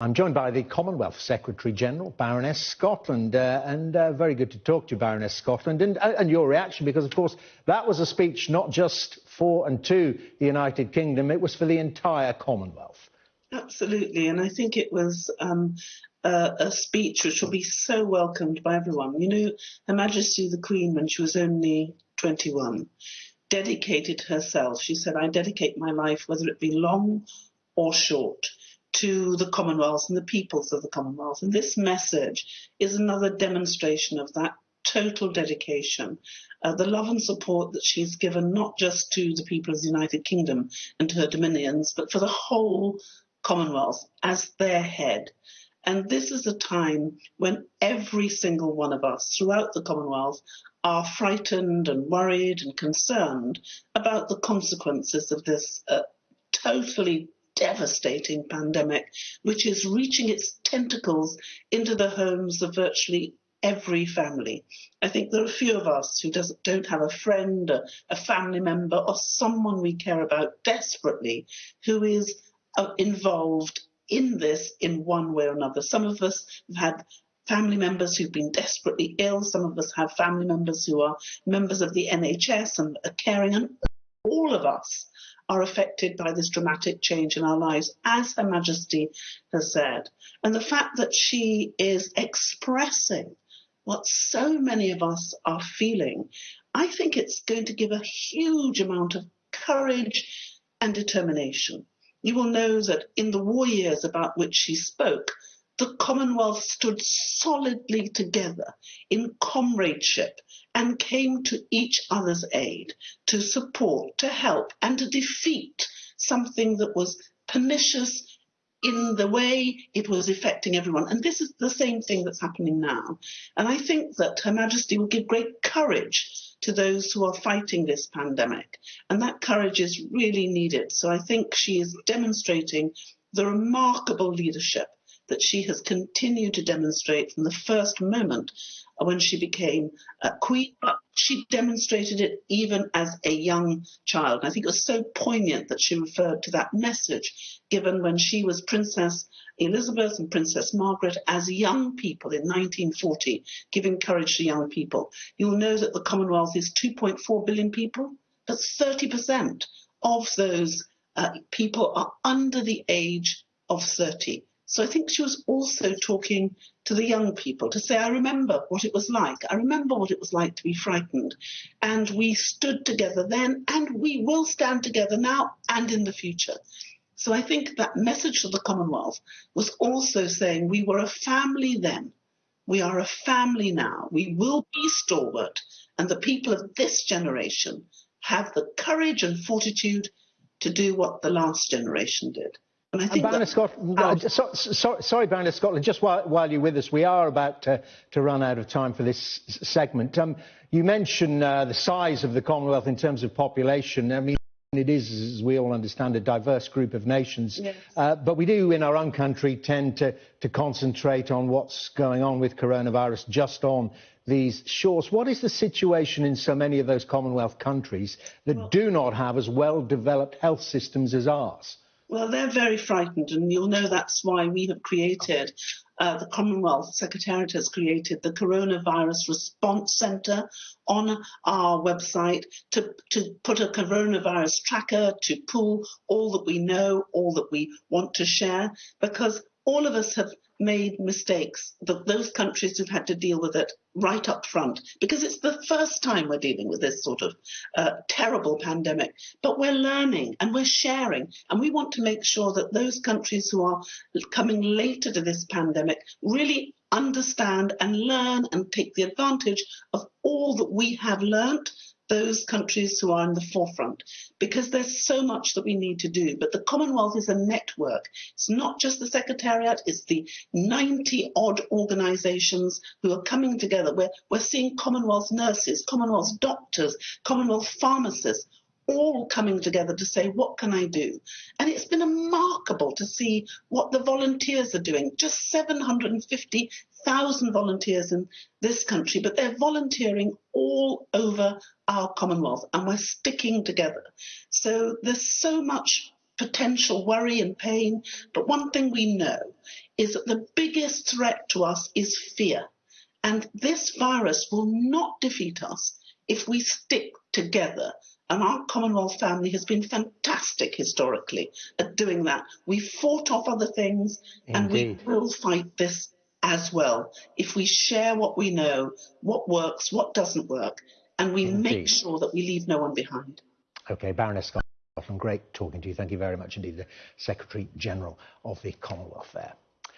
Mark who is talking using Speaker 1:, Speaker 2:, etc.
Speaker 1: I'm joined by the Commonwealth Secretary General, Baroness Scotland, uh, and uh, very good to talk to you, Baroness Scotland, and, uh, and, your reaction, because of course that was a speech not just for and to the United Kingdom, it was for the entire Commonwealth.
Speaker 2: Absolutely, and I think it was um, a, a speech which will be so welcomed by everyone. You know, Her Majesty the Queen, when she was only 21, dedicated herself. She said, I dedicate my life, whether it be long or short to the Commonwealth and the peoples of the Commonwealth. And this message is another demonstration of that total dedication, uh, the love and support that she's given not just to the people of the United Kingdom and her dominions, but for the whole Commonwealth as their head. And this is a time when every single one of us throughout the Commonwealth are frightened and worried and concerned about the consequences of this uh, totally devastating pandemic, which is reaching its tentacles into the homes of virtually every family. I think there are a few of us who don't have a friend, a, a, family member, or someone we care about desperately who is uh, involved in this in one way or another. Some of us have had family members who've been desperately ill. Some of us have family members who are members of the NHS and are caring, and all of us are affected by this dramatic change in our lives, as Her Majesty has said. And the fact that she is expressing what so many of us are feeling, I think it's going to give a huge amount of courage and determination. You will know that in the war years about which she spoke, the Commonwealth stood solidly together in comradeship and came to each other's aid to support, to help, and to defeat something that was pernicious in the way it was affecting everyone. And this is the same thing that's happening now. And I think that Her Majesty will give great courage to those who are fighting this pandemic. And that courage is really needed. So I think she is demonstrating the remarkable leadership that she has continued to demonstrate from the first moment when she became a queen, but she demonstrated it even as a young child. And I think it was so poignant that she referred to that message given when she was Princess Elizabeth and Princess Margaret as young people in 1940, giving courage to young people. You'll know that the Commonwealth is 2.4 billion people. but 30% of those uh, people are under the age of 30. So I think she was also talking to the young people to say, I remember what it was like. I remember what it was like to be frightened. And we stood together then, and we will stand together now and in the future. So I think that message to the Commonwealth was also saying we were a family then. We are a family now. We will be stalwart. And the people of this generation have the courage and fortitude to do what the last generation did.
Speaker 1: And I think and Baroness Scotland, uh, so, so, sorry, Baroness Scotland, just while, while, you're with us, we are about to, to run out of time for this segment. Um, you mentioned uh, the size of the Commonwealth in terms of population. I mean, it is, as we all understand, a diverse group of nations. Yes. Uh, but we do, in our own country, tend to, to concentrate on what's going on with coronavirus just on these shores. What is the situation in so many of those Commonwealth countries that well, do not have as well developed health systems as ours?
Speaker 2: Well, they're very frightened, and you'll know that's why we have created, uh, the Commonwealth Secretariat has created the Coronavirus Response Centre on our website to, to put a coronavirus tracker to pull all that we know, all that we want to share, because all of us have made mistakes, those countries who've had to deal with it right up front, because it's the first time we're dealing with this sort of uh, terrible pandemic. But we're learning and we're sharing, and we want to make sure that those countries who are coming later to this pandemic really understand and learn and take the advantage of all that we have learnt those countries who are in the forefront because there's so much that we need to do. But the Commonwealth is a network. It's not just the Secretariat, it's the 90 odd organisations who are coming together. We're, we're seeing Commonwealth nurses, Commonwealth doctors, Commonwealth pharmacists all coming together to say, what can I do? And it's been remarkable to see what the volunteers are doing. Just 750,000 volunteers in this country, but they're volunteering all over our Commonwealth and we're sticking together. So there's so much potential worry and pain. But one thing we know is that the biggest threat to us is fear. And this virus will not defeat us if we stick together. And our Commonwealth family has been fantastic historically at doing that. We fought off other things and we will fight this as well if we share what we know, what works, what doesn't work, and we
Speaker 1: Indeed.
Speaker 2: make sure that we leave no one behind.
Speaker 1: Okay, Baroness Scotland, great talking to you. Thank you very much indeed, the Secretary General of the Commonwealth there.